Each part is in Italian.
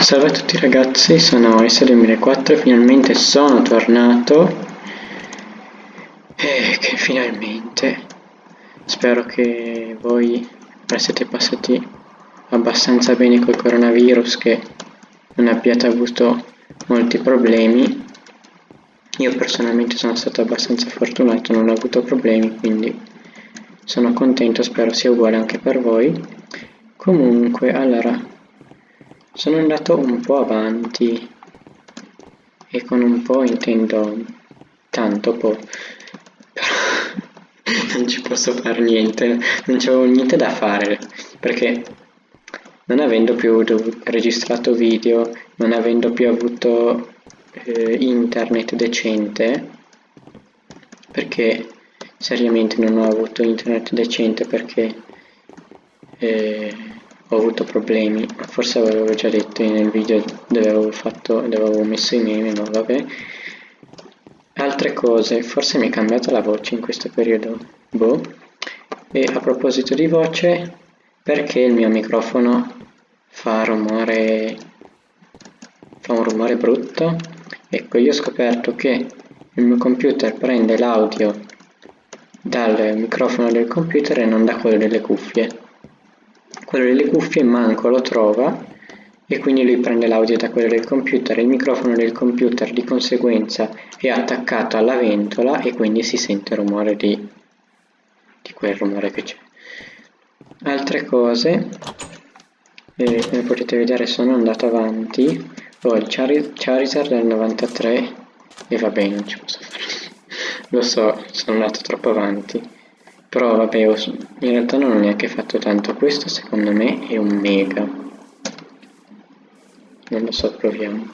Salve a tutti ragazzi, sono S2004 e finalmente sono tornato. E che finalmente. Spero che voi siete passati abbastanza bene col coronavirus che non abbiate avuto molti problemi. Io personalmente sono stato abbastanza fortunato, non ho avuto problemi quindi sono contento, spero sia uguale anche per voi. Comunque allora sono andato un po' avanti e con un po' intendo tanto po', però non ci posso fare niente, non c'avevo niente da fare perché non avendo più registrato video, non avendo più avuto eh, internet decente, perché seriamente non ho avuto internet decente perché eh, ho avuto problemi, forse avevo già detto nel video dove avevo, fatto, dove avevo messo i meme, ma vabbè. Altre cose, forse mi è cambiata la voce in questo periodo, boh. E a proposito di voce, perché il mio microfono fa rumore, fa un rumore brutto? Ecco, io ho scoperto che il mio computer prende l'audio dal microfono del computer e non da quello delle cuffie quello delle cuffie manco lo trova e quindi lui prende l'audio da quello del computer, il microfono del computer di conseguenza è attaccato alla ventola e quindi si sente il rumore di, di quel rumore che c'è. Altre cose, eh, come potete vedere sono andato avanti, ho il Chari Charizard del 93 e va bene, non ci posso fare, lo so, sono andato troppo avanti. Però vabbè, in realtà non ho neanche fatto tanto. Questo secondo me è un mega. Non lo so, proviamo.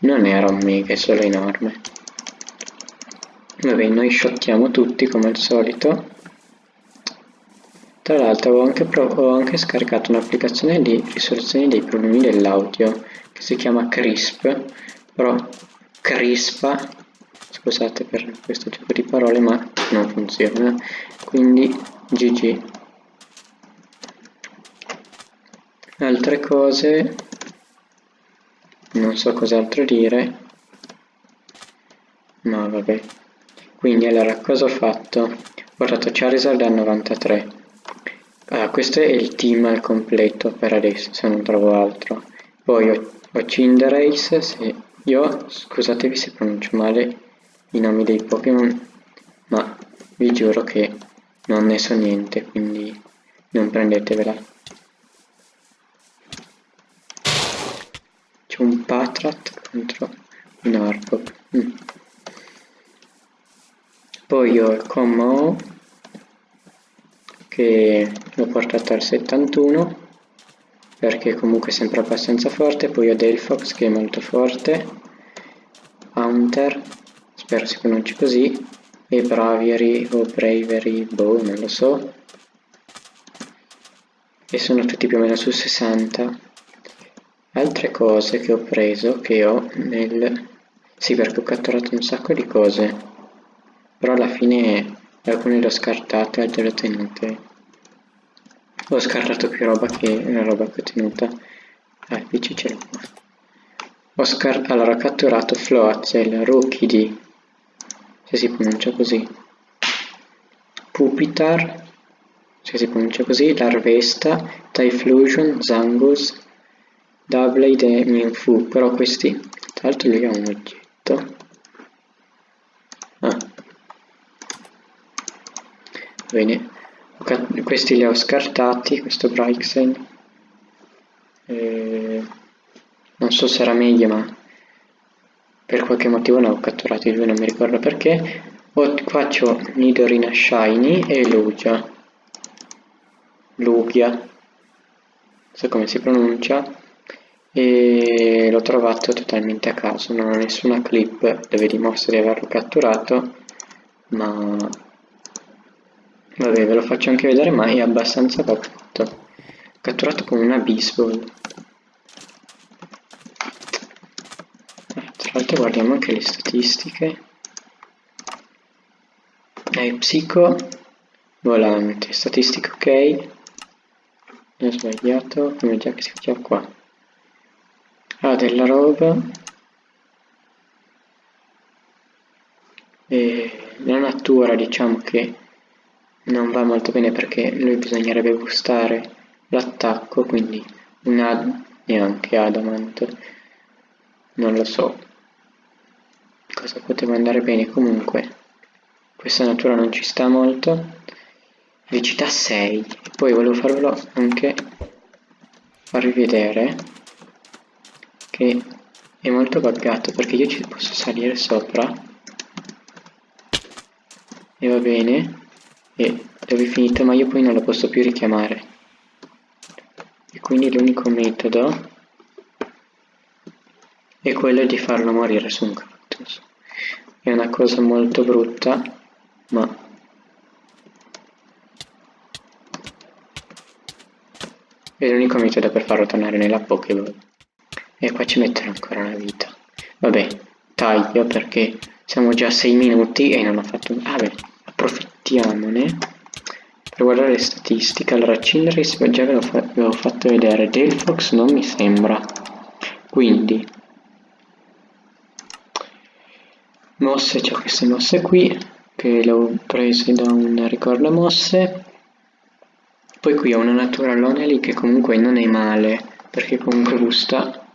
Non era un mega, è solo enorme. Vabbè, noi shottiamo tutti come al solito. Tra l'altro ho, ho anche, scaricato un'applicazione di risoluzione dei problemi dell'audio che si chiama CRISP, però crispa, scusate per questo tipo di parole, ma non funziona quindi GG altre cose. Non so cos'altro dire. Ma vabbè. Quindi allora cosa ho fatto? Ho portato Charizard a 93 ah, questo è il team al completo per adesso se non trovo altro. Poi ho, ho Cinderace se io scusatevi se pronuncio male i nomi dei Pokémon ma vi giuro che non ne so niente quindi non prendetevela. C'è un Patrat contro un Arbok mm. poi ho il Como che l'ho portato al 71 perché comunque è sempre abbastanza forte. Poi ho Delphox che è molto forte. Hunter spero si pronunci così e Braviary o Bravery, boh, non lo so. E sono tutti più o meno su 60. Altre cose che ho preso, che ho nel... Sì, perché ho catturato un sacco di cose. Però alla fine alcune le ho scartate, altre le ho tenute. Ho scartato più roba che la roba che ho tenuta. Ah, il PC ce l'ho qua. Ho. Allora, ho catturato Floatzel, Rookie di se si pronuncia così. Pupitar, se si pronuncia così, Larvesta, Typhlosion, Zangus, Doublade e Minfu, però questi, tra l'altro lui ha un oggetto. Ah. Bene, questi li ho scartati, questo Brixen. Eh, non so se era meglio ma per qualche motivo ne ho catturati due, non mi ricordo perché. O faccio Nidorina Shiny e Lugia. Lugia. Non so come si pronuncia. E l'ho trovato totalmente a caso, non ho nessuna clip dove dimostra di averlo catturato, ma vabbè ve lo faccio anche vedere ma è abbastanza fatto. Catturato con una baseball. L'altro guardiamo anche le statistiche. Eh, psico. Volante statistiche ok. Ho sbagliato come già che si faceva qua. Della roba. E la natura diciamo che non va molto bene perché lui bisognerebbe boostare l'attacco quindi un ad neanche adamant. Non lo so cosa poteva andare bene. Comunque questa natura non ci sta molto. Velocità 6 e poi volevo farvelo anche farvi vedere che è molto buggato perché io ci posso salire sopra. E va bene. E dove è finito ma io poi non lo posso più richiamare. E quindi l'unico metodo è quello di farlo morire su un cactus è una cosa molto brutta ma è l'unico metodo per farlo tornare nella Pokéball. E qua ci metterò ancora una vita. Vabbè taglio perché siamo già a 6 minuti e non ho fatto vabbè approfittiamone per guardare le statistiche. Allora Cinderace già ve l'ho fatto vedere. Delphox non mi sembra. Quindi mosse c'ho queste mosse qui che le ho prese da un ricordo mosse poi qui ho una naturalone lì che comunque non è male, perché comunque gusta...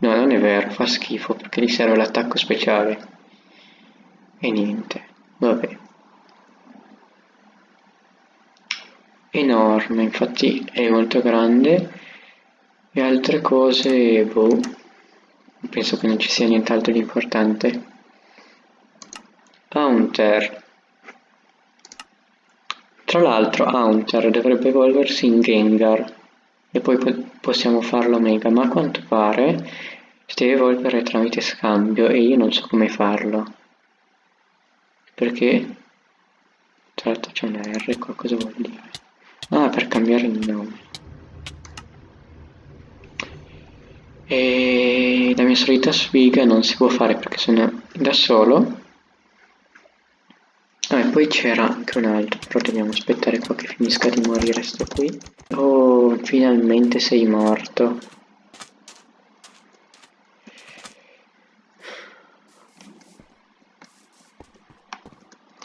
No, non è vero, fa schifo, perché gli serve l'attacco speciale. E niente, vabbè. Enorme, infatti è molto grande. E altre cose, boh, penso che non ci sia nient'altro di importante. Haunter. Tra l'altro Haunter dovrebbe evolversi in Gengar e poi po possiamo farlo Mega, ma a quanto pare si deve evolvere tramite scambio e io non so come farlo. Perché? Tra l'altro c'è una R qua, cosa vuol dire? Ah, per cambiare il nome. E la mia solita sfiga non si può fare perché sono da solo poi c'era anche un altro, però dobbiamo aspettare qua che finisca di morire sto qui. Oh, finalmente sei morto.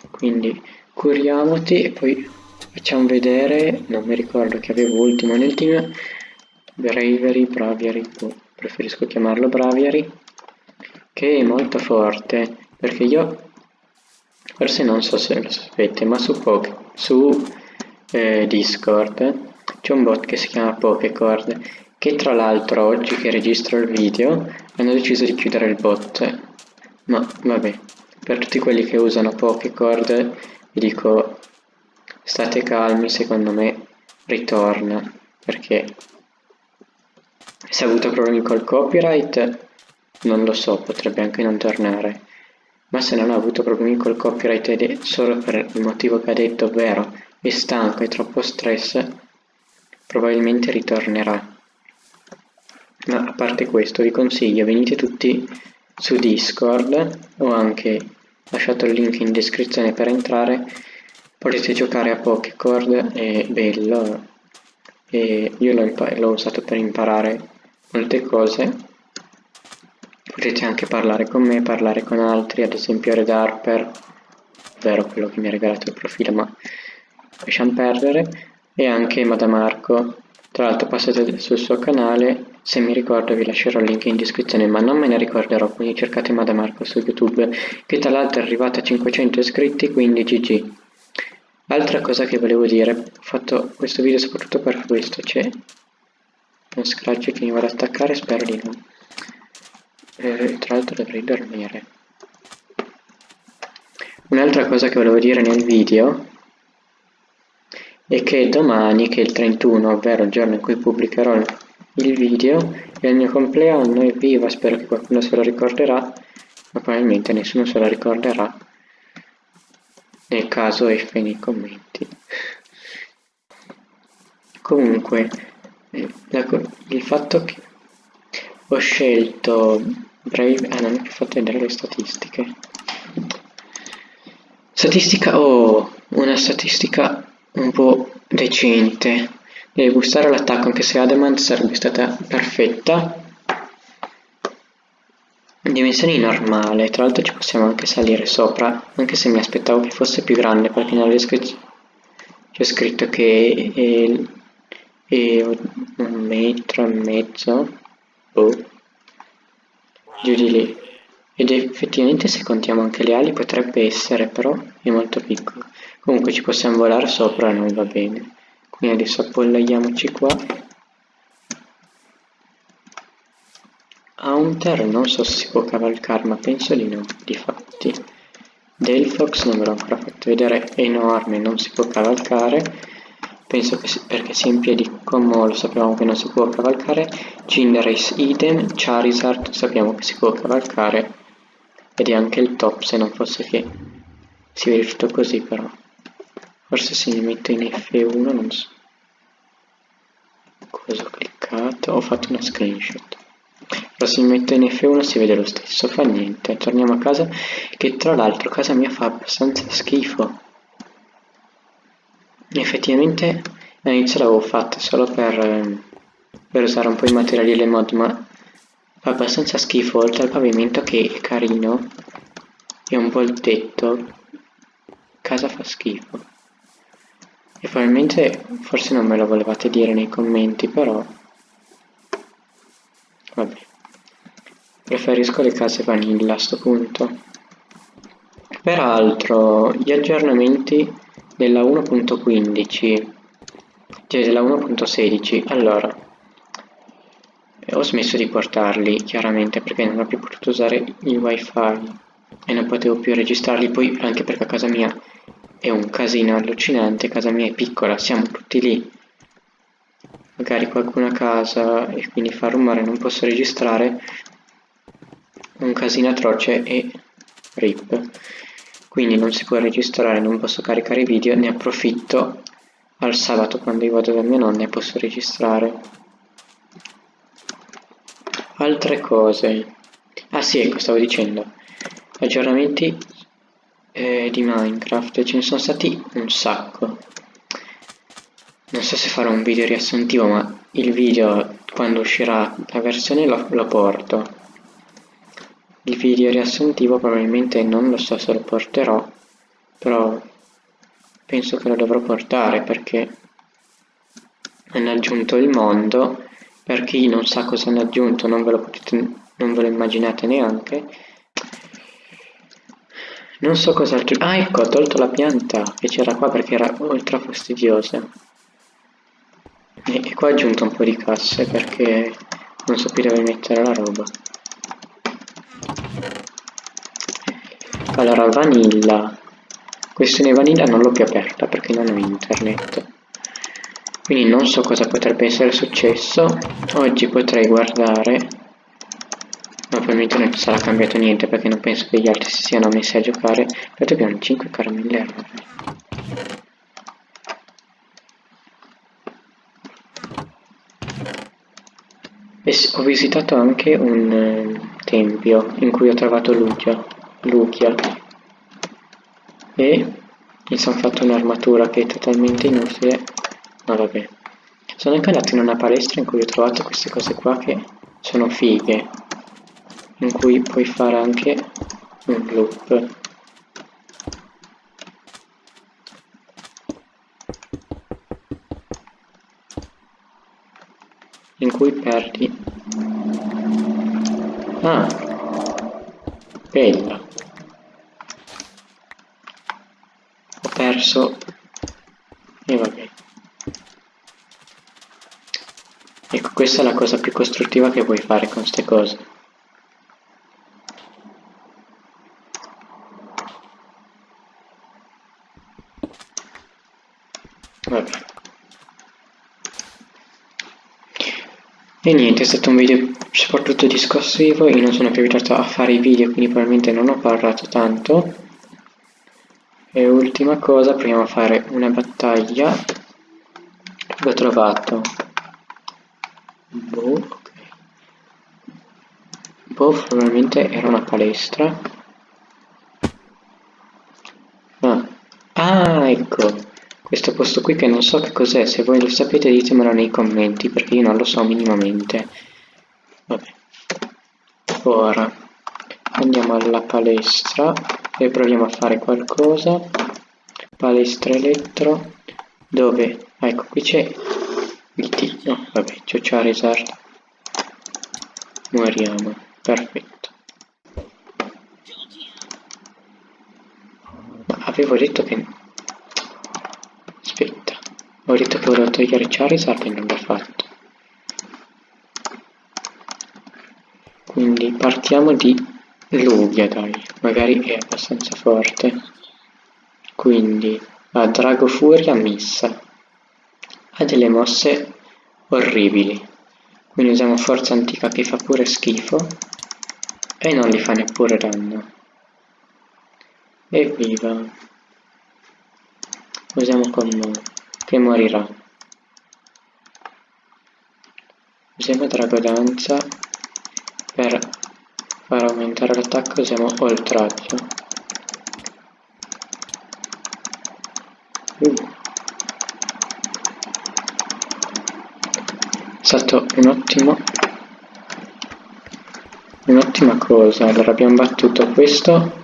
Quindi curiamoti e poi facciamo vedere, non mi ricordo che avevo ultimo nel team, Bravery, Braviary, oh, preferisco chiamarlo Braviary, che è molto forte, perché io forse non so se lo sapete ma su, Poke, su eh, Discord c'è un bot che si chiama Pokecord che tra l'altro oggi che registro il video hanno deciso di chiudere il bot. Ma vabbè per tutti quelli che usano Pokecord vi dico state calmi secondo me ritorna perché se ha avuto problemi col copyright non lo so potrebbe anche non tornare ma se non ha avuto problemi col copyright ed è solo per il motivo che ha detto, ovvero è stanco e troppo stress, probabilmente ritornerà. Ma a parte questo vi consiglio, venite tutti su Discord, ho anche lasciato il link in descrizione per entrare, potete giocare a Pokécord, è bello, e io l'ho usato per imparare molte cose Potete anche parlare con me, parlare con altri, ad esempio Red Harper, ovvero quello che mi ha regalato il profilo, ma lasciamo perdere, e anche Madamarco. Tra l'altro passate sul suo canale, se mi ricordo vi lascerò il link in descrizione, ma non me ne ricorderò, quindi cercate Madamarco su YouTube, che tra l'altro è arrivata a 500 iscritti, quindi GG. Altra cosa che volevo dire, ho fatto questo video soprattutto per questo, c'è uno scratch che mi vado ad attaccare, spero di no eh, tra l'altro dovrei dormire. Un'altra cosa che volevo dire nel video è che domani che è il 31 ovvero il giorno in cui pubblicherò il video è il mio compleanno evviva spero che qualcuno se lo ricorderà ma probabilmente nessuno se lo ricorderà nel caso F nei commenti. Comunque eh, il fatto che ho scelto Brave, ah non mi ha fatto vedere le statistiche. Statistica, oh, una statistica un po' decente. Deve gustare l'attacco, anche se Adamant sarebbe stata perfetta. dimensioni normale, tra l'altro ci possiamo anche salire sopra, anche se mi aspettavo che fosse più grande perché nella descrizione c'è scritto che è, è, un metro e mezzo, oh, giù di lì. Ed effettivamente se contiamo anche le ali potrebbe essere, però è molto piccolo. Comunque ci possiamo volare sopra e non va bene. Quindi adesso appollaiamoci qua. Haunter non so se si può cavalcare, ma penso di no, difatti. Delphox non ve l'ho ancora fatto vedere, è enorme, non si può cavalcare. Penso che si, perché sia in piedi come lo sappiamo che non si può cavalcare. Cinderace idem, Charizard sappiamo che si può cavalcare. Ed è anche il top se non fosse che si tutto così però. Forse se mi metto in F1 non so. Cosa ho cliccato? Ho fatto una screenshot. Però se mi metto in F1 si vede lo stesso fa niente. Torniamo a casa che tra l'altro casa mia fa abbastanza schifo. Effettivamente all'inizio l'avevo fatta solo per, per usare un po' i materiali delle mod ma Fa abbastanza schifo oltre al pavimento che è carino e un po' il tetto. Casa fa schifo. E probabilmente forse non me lo volevate dire nei commenti, però... Vabbè. Preferisco le case vanilla a sto punto. Peraltro, gli aggiornamenti della 1.15, della 1.16, allora, ho smesso di portarli chiaramente perché non ho più potuto usare il wifi e non potevo più registrarli. Poi anche perché a casa mia è un casino allucinante casa mia è piccola siamo tutti lì. Magari qualcuno a casa e quindi fa rumore non posso registrare. Un casino atroce e rip. Quindi non si può registrare non posso caricare video ne approfitto al sabato quando io vado da mia nonna e posso registrare. Altre cose. Ah sì ecco stavo dicendo. Aggiornamenti eh, di minecraft. Ce ne sono stati un sacco. Non so se farò un video riassuntivo ma il video quando uscirà la versione lo, lo porto. Il video riassuntivo probabilmente non lo so se lo porterò però penso che lo dovrò portare perché hanno aggiunto il mondo per chi non sa cosa hanno aggiunto, non ve lo, potete, non ve lo immaginate neanche. Non so cosa aggiunto. Ah, ecco, ho tolto la pianta che c'era qua perché era ultra fastidiosa. E, e qua ho aggiunto un po' di casse perché non so più dove mettere la roba. Allora, vanilla. Questione vanilla non l'ho più aperta perché non ho internet. Quindi non so cosa potrebbe essere successo. Oggi potrei guardare. Ma probabilmente non sarà cambiato niente perché non penso che gli altri si siano messi a giocare. Però abbiamo 5 caramelle errore e ho visitato anche un eh, tempio in cui ho trovato Lugia, Lugia e mi sono fatto un'armatura che è totalmente inutile. Ma vabbè. Sono anche andato in una palestra in cui ho trovato queste cose qua che sono fighe in cui puoi fare anche un loop. In cui perdi. Ah bella ho perso e vabbè Ecco, questa è la cosa più costruttiva che puoi fare con queste cose. Vabbè. E niente, è stato un video soprattutto discorsivo, io non sono più abituato a fare i video, quindi probabilmente non ho parlato tanto. E ultima cosa, proviamo a fare una battaglia. L'ho trovato Boh, ok. Boh, probabilmente era una palestra. Ah. ah, ecco. Questo posto qui che non so che cos'è, se voi lo sapete ditemelo nei commenti, perché io non lo so minimamente. Vabbè. Ora. andiamo alla palestra e proviamo a fare qualcosa. Palestra elettro. Dove? Ecco qui c'è il T no vabbè c'è Charizard moriamo perfetto. Ma avevo detto che aspetta. Ho detto che volevo togliere Charizard e non l'ho fatto. Quindi partiamo di Lugia dai. Magari è abbastanza forte. Quindi a Drago Furia missa. Ha delle mosse orribili. Quindi usiamo forza antica che fa pure schifo. E non gli fa neppure danno. Evviva. Usiamo combo che morirà. Usiamo dragodanza per far aumentare l'attacco usiamo oltraggio uh. è stato un ottimo un'ottima cosa. Allora abbiamo battuto questo.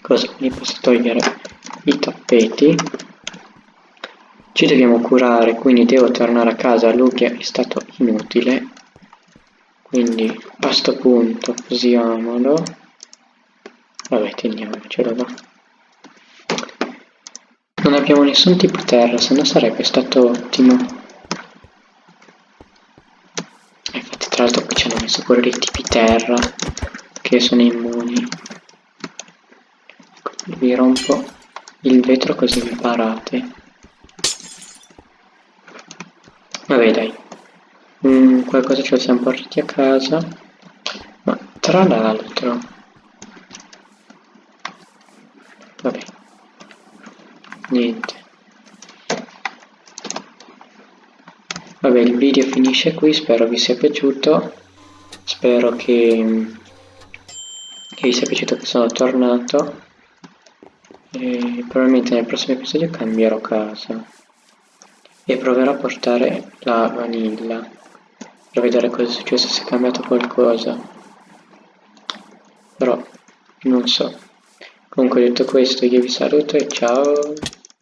Cosa quindi posso togliere? I tappeti. Ci dobbiamo curare quindi devo tornare a casa. Lugia è stato inutile quindi a sto punto usiamolo. Vabbè teniamocelo là non abbiamo nessun tipo terra se no sarebbe stato ottimo. Infatti tra l'altro qui ci hanno messo pure dei tipi terra che sono immuni. Vi rompo il vetro così mi parate. Vabbè dai qualcosa ce lo siamo portati a casa. Ma tra l'altro vabbè niente. Vabbè il video finisce qui spero vi sia piaciuto. Spero che, che vi sia piaciuto che sono tornato. E probabilmente nel prossimo episodio cambierò casa e proverò a portare la vanilla per vedere cosa è successo se è cambiato qualcosa. Però non so. Comunque detto questo io vi saluto e ciao